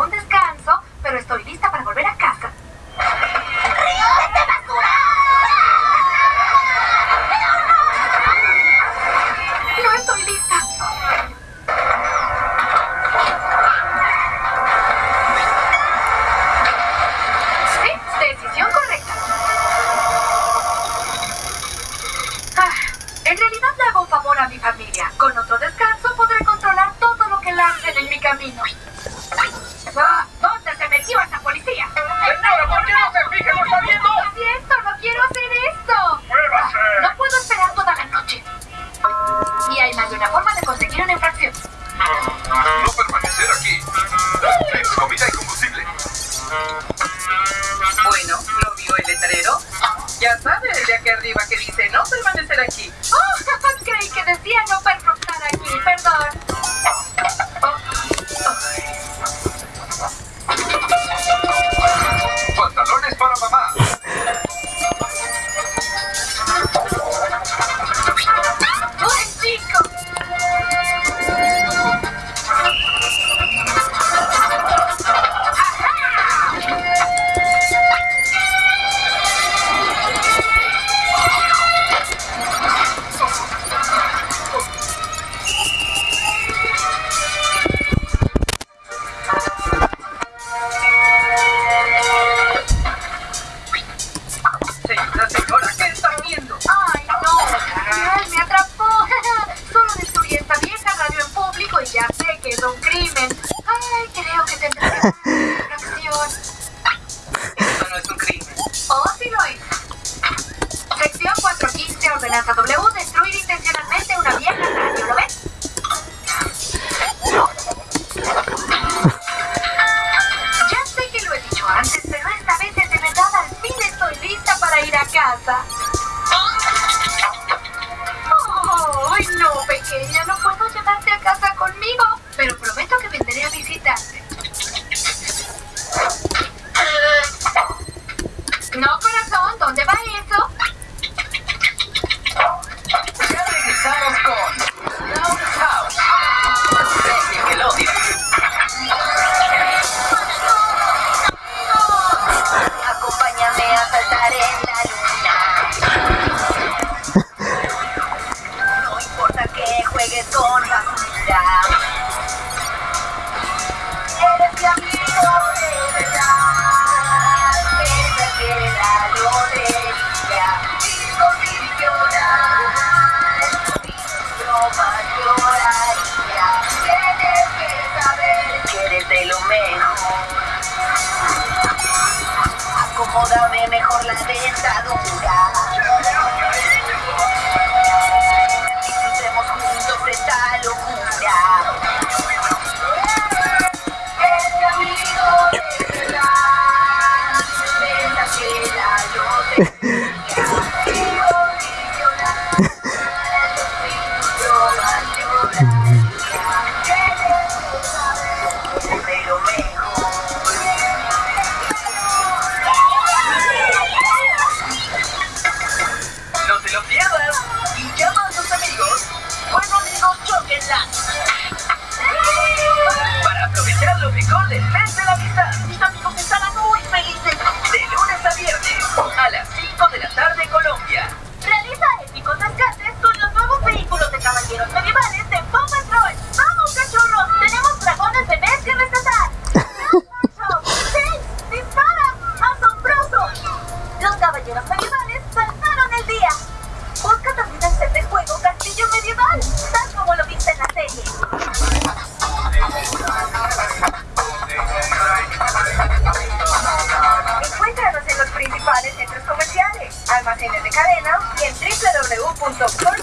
un descanso, pero estoy lista para volver a casa. ¡Río de basura! ¡No, no! no estoy lista. Sí, decisión correcta. Ah, en realidad le hago un favor a mi familia. Con otro descanso podré controlar todo lo que lancen en mi camino. de aquí arriba que dice no permanecer aquí. ¡Oh! Creí que decía no pernoctar aquí, perdón. que es un crimen. Ay, creo que tendré que hacer una acción. Esto no es un crimen. Oh, sí lo es. Sección 415, ordenanza W No. Acomódame mejor la dentadura. defensa la distancia. on the floor.